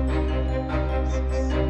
Música